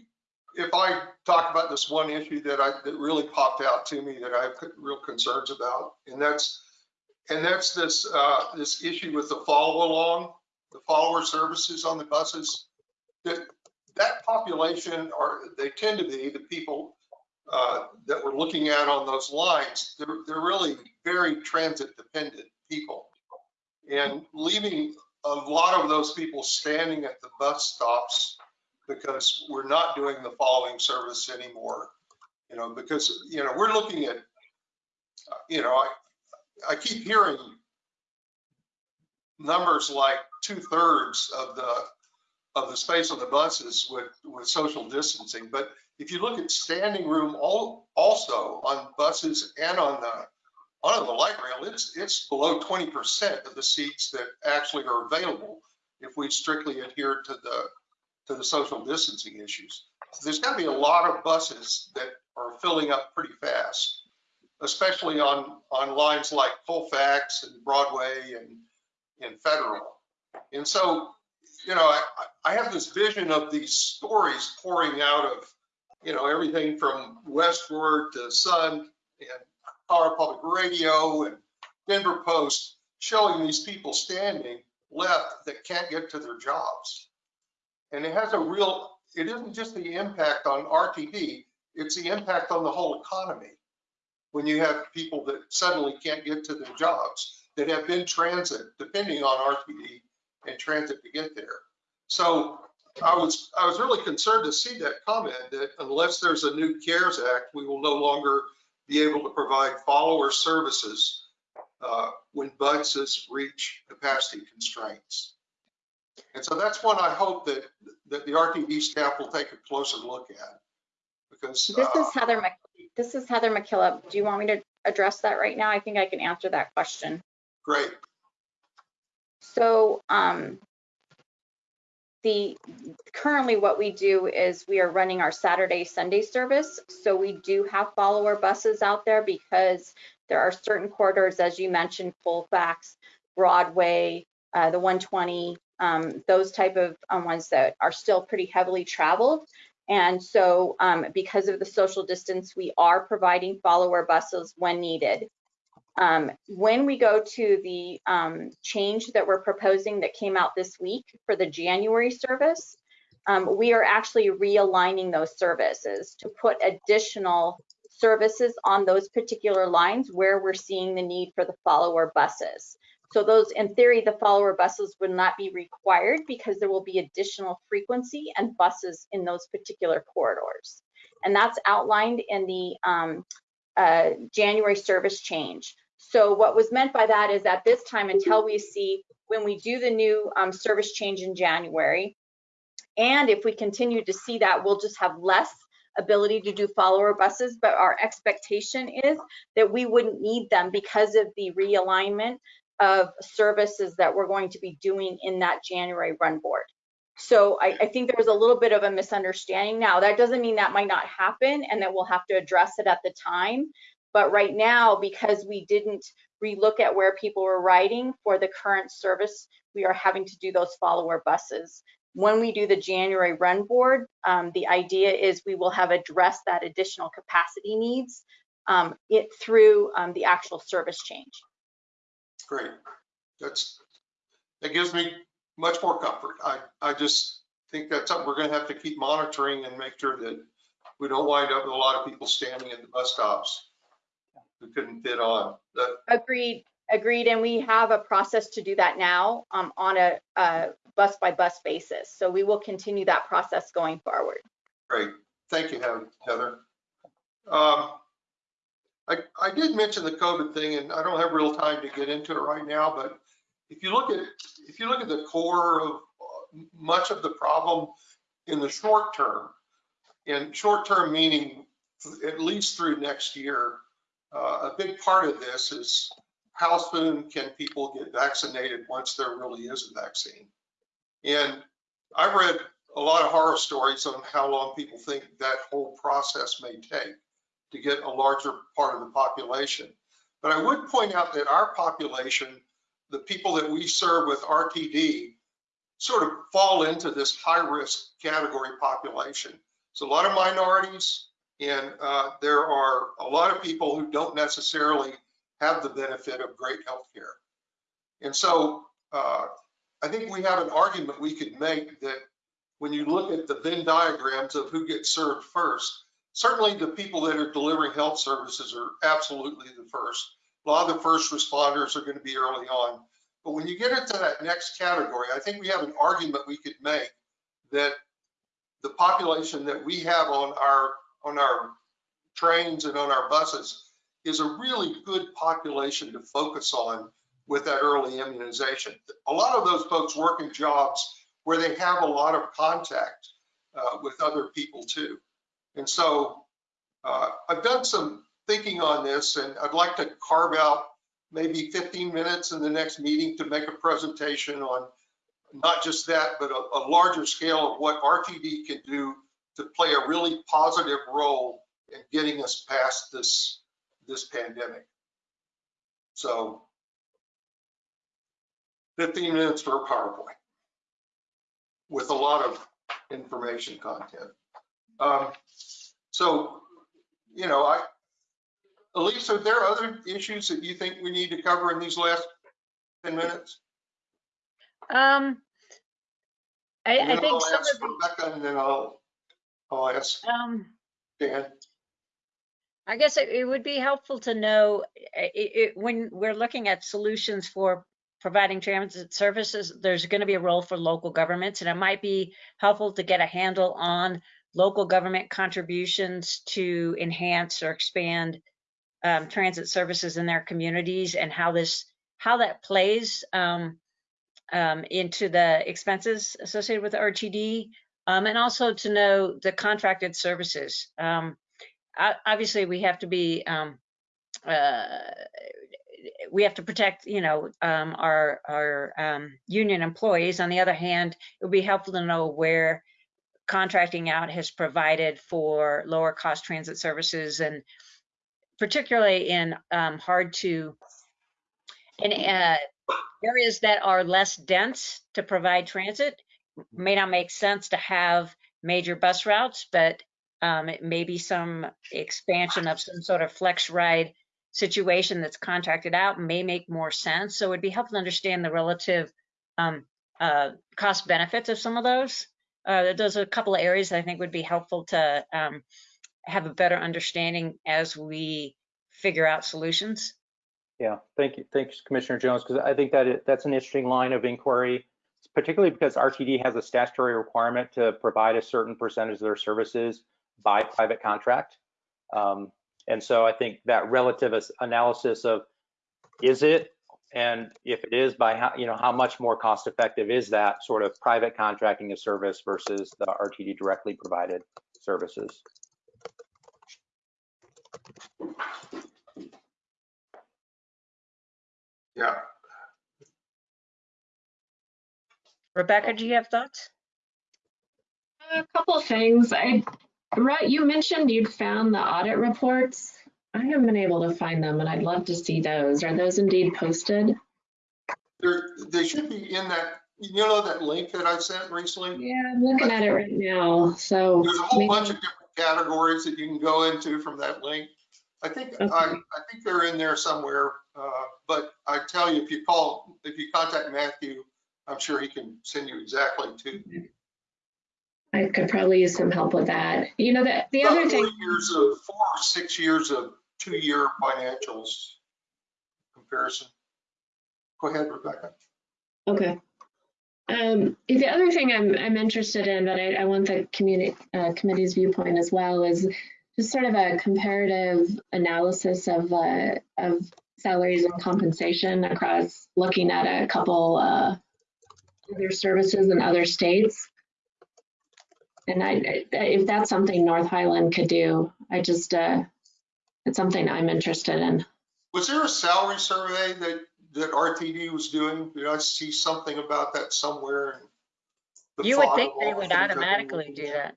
if I talk about this one issue that I, that really popped out to me that I have real concerns about? And that's, and that's this, uh, this issue with the follow along, the follower services on the buses. That, that population are, they tend to be the people, uh, that we're looking at on those lines. They're, they're really very transit dependent people. And leaving a lot of those people standing at the bus stops because we're not doing the following service anymore. You know, because, you know, we're looking at, you know, I, I keep hearing numbers like two thirds of the, of the space on the buses with, with social distancing. But if you look at standing room all, also on buses and on the, on the light rail, it's, it's below 20% of the seats that actually are available if we strictly adhere to the, to the social distancing issues. So There's got to be a lot of buses that are filling up pretty fast, especially on, on lines like Colfax and Broadway and, and Federal. And so, you know, I, I have this vision of these stories pouring out of, you know, everything from Westword to Sun and Colorado Public Radio and Denver Post, showing these people standing left that can't get to their jobs. And it has a real, it isn't just the impact on RTD, it's the impact on the whole economy. When you have people that suddenly can't get to their jobs, that have been transit, depending on RTD and transit to get there. So I was, I was really concerned to see that comment that unless there's a new CARES Act, we will no longer be able to provide follower services uh, when buses reach capacity constraints. And so that's one I hope that, that the RTD staff will take a closer look at. Because, This uh, is Heather, Mc- this is Heather McKillop. Do you want me to address that right now? I think I can answer that question. Great, So, um, the, currently what we do is we are running our Saturday, Sunday service. So we do have follower buses out there because there are certain corridors, as you mentioned, Colfax, Broadway, uh, the 120, um, those type of um, ones that are still pretty heavily traveled. And so, um, because of the social distance, we are providing follower buses when needed. Um, when we go to the um, change that we're proposing that came out this week for the January service, um, we are actually realigning those services to put additional services on those particular lines where we're seeing the need for the follower buses. So those, in theory, the follower buses would not be required because there will be additional frequency and buses in those particular corridors. And that's outlined in the um, uh, January service change. So what was meant by that is at this time, until we see when we do the new um, service change in January, and if we continue to see that, we'll just have less ability to do follower buses, but our expectation is that we wouldn't need them because of the realignment of services that we're going to be doing in that January run board. So I, I think there was a little bit of a misunderstanding. Now, that doesn't mean that might not happen and that we'll have to address it at the time. But right now, because we didn't relook at where people were riding for the current service, we are having to do those follower buses. When we do the January run board, um, the idea is we will have addressed that additional capacity needs um, it through um, the actual service change. great. That's, that gives me much more comfort. I, I just think that's something we're gonna have to keep monitoring and make sure that we don't wind up with a lot of people standing at the bus stops who couldn't fit on. That, Agreed, agreed. And we have a process to do that now um, on a, a bus by bus basis. So we will continue that process going forward. Great, thank you, Heather- Heather. Um, I, I did mention the COVID thing, and I don't have real time to get into it right now, but if you look at, if you look at the core of uh, much of the problem in the short term, in short term meaning at least through next year, uh, a big part of this is how soon can people get vaccinated once there really is a vaccine? And I've read a lot of horror stories on how long people think that whole process may take to get a larger part of the population. But I would point out that our population, the people that we serve with RTD, sort of fall into this high-risk category population. So a lot of minorities, and uh, there are a lot of people who don't necessarily have the benefit of great health care. And so uh, I think we have an argument we could make that when you look at the Venn diagrams of who gets served first, certainly the people that are delivering health services are absolutely the first. A lot of the first responders are going to be early on. But when you get into that next category, I think we have an argument we could make that the population that we have on our on our trains and on our buses is a really good population to focus on with that early immunization. A lot of those folks work in jobs where they have a lot of contact uh, with other people too. And so uh, I've done some thinking on this and I'd like to carve out maybe 15 minutes in the next meeting to make a presentation on not just that, but a, a larger scale of what RTD can do to play a really positive role in getting us past this, this pandemic. So 15 minutes for a PowerPoint with a lot of information content. Um, so, you know, I, Elise, are there other issues that you think we need to cover in these last 10 minutes? Um, I, I think I'll some of the, Rebecca and then I'll, I'll ask um, Dan. I guess it, it would be helpful to know i- i- it, when we're looking at solutions for providing transit services, there's going to be a role for local governments, and it might be helpful to get a handle on local government contributions to enhance or expand um, transit services in their communities and how this how that plays um, um, into the expenses associated with RTD, um, and also to know the contracted services. Um, obviously, we have to be um, uh, we have to protect, you know, um, our our um, union employees. On the other hand, it would be helpful to know where contracting out has provided for lower cost transit services and particularly in um, hard to in uh, areas that are less dense to provide transit may not make sense to have major bus routes, but um, it may be some expansion of some sort of FlexRide situation that's contracted out may make more sense. So it'd be helpful to understand the relative um, uh, cost benefits of some of those. Uh, those are a couple of areas I think would be helpful to um, have a better understanding as we figure out solutions. Yeah, thank you. Thanks, Commissioner Jones, because I think that it, that's an interesting line of inquiry, particularly because RTD has a statutory requirement to provide a certain percentage of their services by private contract. Um, and so I think that relative analysis of is it, and if it is, by how, you know, how much more cost effective is that sort of private contracting a service versus the RTD directly provided services? Yeah, Rebecca, do you have thoughts? A couple of things. I, right, you mentioned you'd found the audit reports. I haven't been able to find them and I'd love to see those. Are those indeed posted? they're, they should be in that, you know, that link that I sent recently? Yeah, I'm looking at it right now, so. There's a whole maybe- bunch of different categories that you can go into from that link. I think, I, I think they're in there somewhere, uh, but I tell you, if you call, if you contact Matthew, I'm sure he can send you exactly to. I could probably use some help with that. You know, the, the other thing, four Years of, four or six years of two-year financials comparison. Go ahead, Rebecca. okay. Um, the other thing I'm, I'm interested in, but I, I want the community, uh, committee's viewpoint as well, is just sort of a comparative analysis of, uh, of salaries and compensation across, looking at a couple, uh, other services in other states. And I, I- if that's something North Highland could do, I just, uh, it's something I'm interested in. Was there a salary survey that, that RTD was doing? Did I see something about that somewhere? You would think they would the things I've been automatically do that.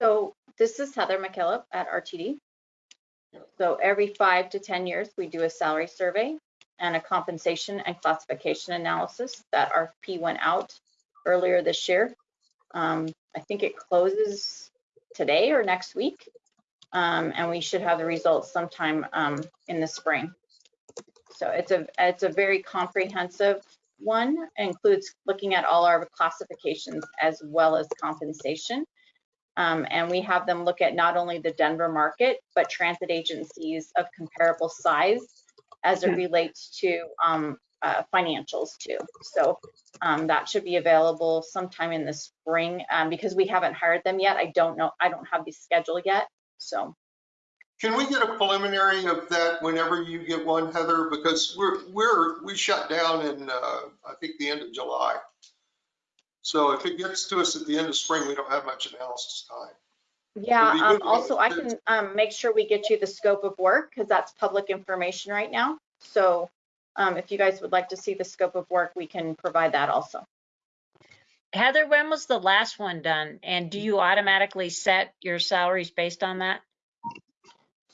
So this is Heather McKillop at RTD. So every five to 10 years, we do a salary survey and a compensation and classification analysis. That RFP went out earlier this year. Um, I think it closes today or next week. Um, and we should have the results sometime um, in the spring. So it's a, it's a very comprehensive one, includes looking at all our classifications as well as compensation. Um, and we have them look at not only the Denver market, but transit agencies of comparable size as it relates to um, uh, financials too. So um, that should be available sometime in the spring um, because we haven't hired them yet. I don't know, I don't have the schedule yet. So Can we get a preliminary of that whenever you get one, Heather? Because we're, we're, we shut down in, uh, I think, the end of July. So if it gets to us at the end of spring, we don't have much analysis time. Yeah, It'd be um, good to also I can um, make sure we get you the scope of work because that's public information right now. So um, if you guys would like to see the scope of work, we can provide that also. Heather, when was the last one done? And do you automatically set your salaries based on that?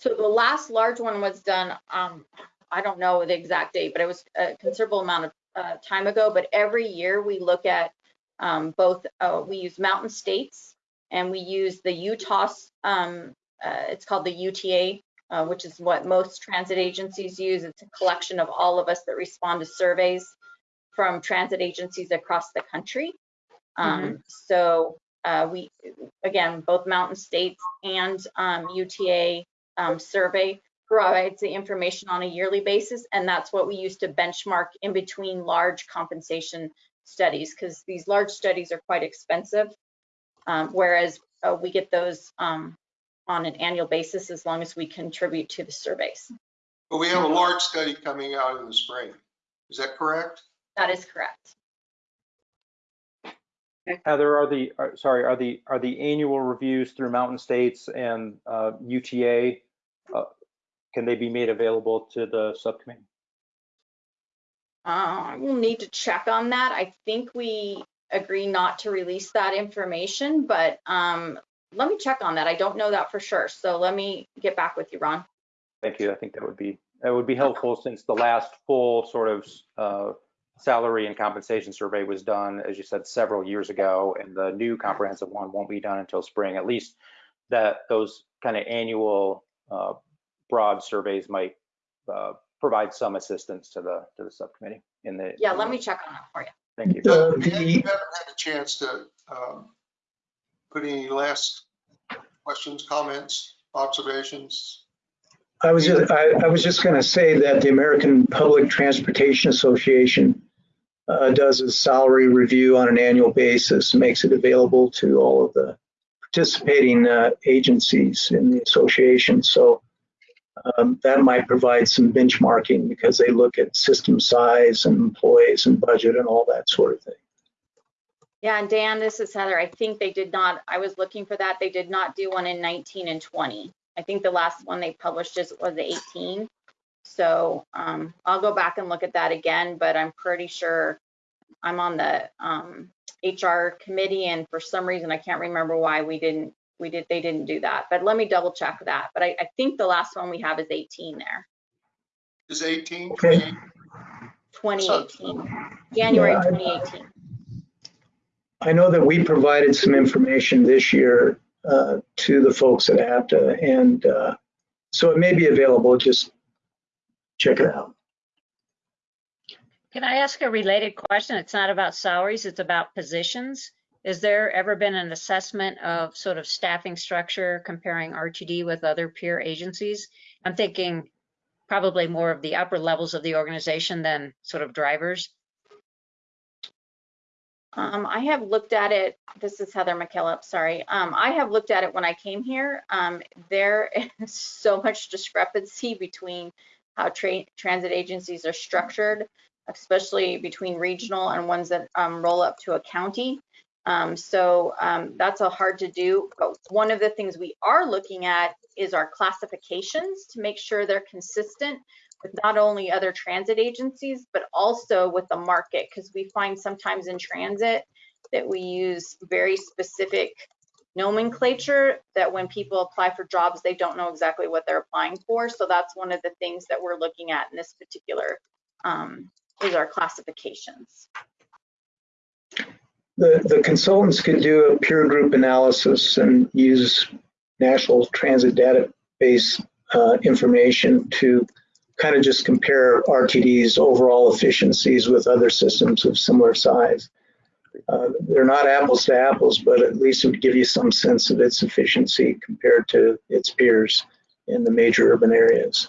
So the last large one was done, um, I don't know the exact date, but it was a considerable amount of uh, time ago. But every year we look at um, both, uh, we use Mountain States and we use the Utah, um, uh, it's called the UTA, uh, which is what most transit agencies use. It's a collection of all of us that respond to surveys from transit agencies across the country. Um, So uh, we, again, both Mountain States and um, UTA um, survey provides the information on a yearly basis, and that's what we use to benchmark in between large compensation studies, because these large studies are quite expensive, um, whereas uh, we get those um, on an annual basis as long as we contribute to the surveys. But we have a large study coming out in the spring. Is that correct? That is correct. Heather, are the, are- sorry, are the, are the annual reviews through Mountain States and uh, UTA, uh, can they be made available to the subcommittee? Uh, I will need to check on that. I think we agree not to release that information, but um, let me check on that. I don't know that for sure. So let me get back with you, Ron. Thank you. I think that would be, that would be helpful since the last full sort of uh, salary and compensation survey was done, as you said, several years ago, and the new comprehensive one won't be done until spring. At least that those kind of annual uh, broad surveys might uh, provide some assistance to the, to the subcommittee in the. Yeah, let me check on that for you. Thank you. Doug, Uh, You the- haven't had a chance to um, put any last questions, comments, observations? I was just, I, I was just gonna say that the American Public Transportation Association uh, does a salary review on an annual basis, makes it available to all of the participating uh, agencies in the association. So um, that might provide some benchmarking because they look at system size and employees and budget and all that sort of thing. Yeah, and Dan, this is Heather. I think they did not, I was looking for that. They did not do one in 19 and 20. I think the last one they published is, was 18. So um, I'll go back and look at that again, but I'm pretty sure I'm on the um, HR committee and for some reason, I can't remember why we didn't, we did, they didn't do that. But let me double check that. But I, I think the last one we have is 18 there, Is 18, Okay. 2018, January Yeah, I- 2018. I know that we provided some information this year uh, to the folks at APTA, and uh, so it may be available. Just check it out. Can I ask a related question? It's not about salaries, it's about positions. Has there ever been an assessment of sort of staffing structure comparing RTD with other peer agencies? I'm thinking probably more of the upper levels of the organization than sort of drivers. Um, I have looked at it, this is Heather McKillop, sorry. Um, I have looked at it when I came here. Um, there is so much discrepancy between how tra- transit agencies are structured, especially between regional and ones that um, roll up to a county. Um, so um, that's a hard to do. But one of the things we are looking at is our classifications to make sure they're consistent with not only other transit agencies, but also with the market, because we find sometimes in transit that we use very specific nomenclature that when people apply for jobs, they don't know exactly what they're applying for. So that's one of the things that we're looking at in this particular, um, is our classifications. The, the consultants could do a peer group analysis and use National Transit Database uh, information to kind of just compare RTD's overall efficiencies with other systems of similar size. Uh, They're not apples to apples, but at least it would give you some sense of its efficiency compared to its peers in the major urban areas.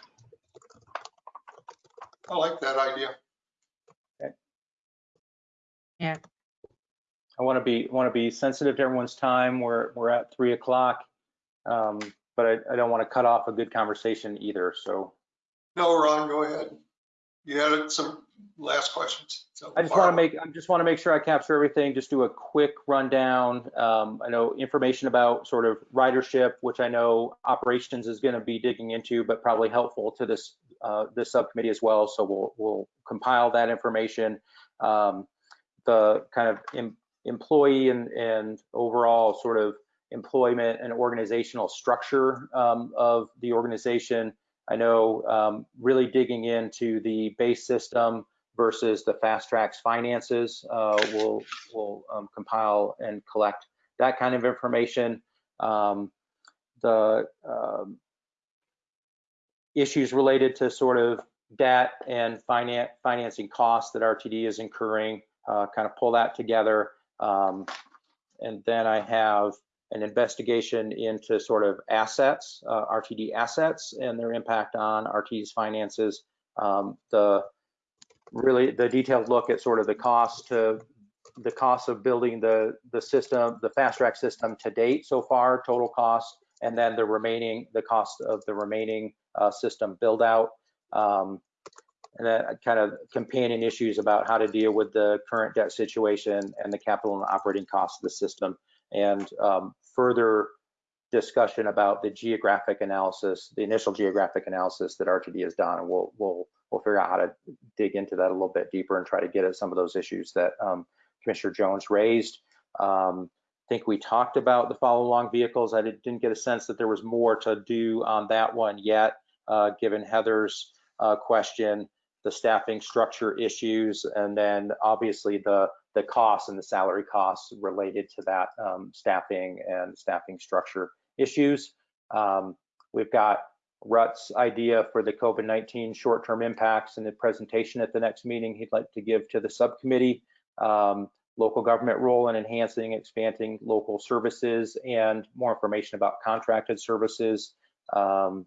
I like that idea. I want to be, want to be sensitive to everyone's time. We're, we're at three o'clock. Um, But I, I don't want to cut off a good conversation either, so No, Ron, go ahead. You had some last questions. so I just want to make, I just want to make sure I capture everything, just do a quick rundown. Um, I know information about sort of ridership, which I know operations is going to be digging into, but probably helpful to this, uh, this subcommittee as well. So we'll, we'll compile that information. Um, the kind of em- employee and, and overall sort of employment and organizational structure um, of the organization. I know um, really digging into the base system versus the FasTracks finances. Uh, we'll we'll um, compile and collect that kind of information. Um, the um, issues related to sort of debt and finan financing costs that RTD is incurring, uh, kind of pull that together. Um, and then I have an investigation into sort of assets, uh, RTD assets and their impact on RTD's finances. Um, the really the detailed look at sort of the cost to the cost of building the the system, the fast track system to date so far, total cost, and then the remaining the cost of the remaining uh, system build out. Um, and then kind of companion issues about how to deal with the current debt situation and the capital and operating costs of the system. And um, further discussion about the geographic analysis, the initial geographic analysis that RTD has done. And we'll, we'll, we'll figure out how to dig into that a little bit deeper and try to get at some of those issues that um, Commissioner Jones raised. Um, I think we talked about the follow along vehicles. I did- didn't get a sense that there was more to do on that one yet, uh, given Heather's uh, question, the staffing structure issues, and then obviously the, the costs and the salary costs related to that um, staffing and staffing structure issues. Um, we've got Rut's idea for the COVID-19 short-term impacts and the presentation at the next meeting he'd like to give to the subcommittee. Um, local government role in enhancing, expanding local services, and more information about contracted services. Um,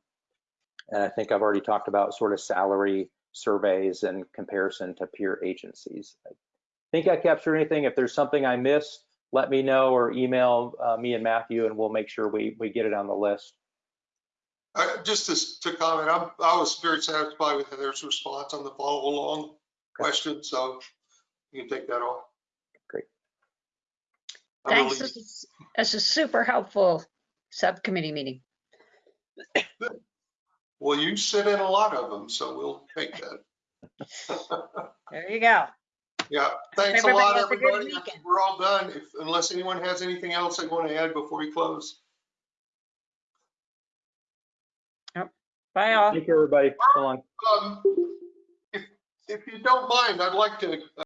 and I think I've already talked about sort of salary surveys and comparison to peer agencies. I think I captured anything. If there's something I missed, let me know or email uh, me and Matthew, and we'll make sure we, we get it on the list. Uh, Just to, to comment, I'm, I was very satisfied with Heather's response on the follow along question, so you can take that off. Great. I Thanks. really- This is, this is super helpful subcommittee meeting. Well, you sit in a lot of them, so we'll take that. There you go. Yeah, thanks a lot, Everybody a good everybody. I think weekend. We're all done, if, unless anyone has anything else they want to add before we close. Yep. Bye all. Thank you, everybody. So long. Um, If, if you don't mind, I'd like to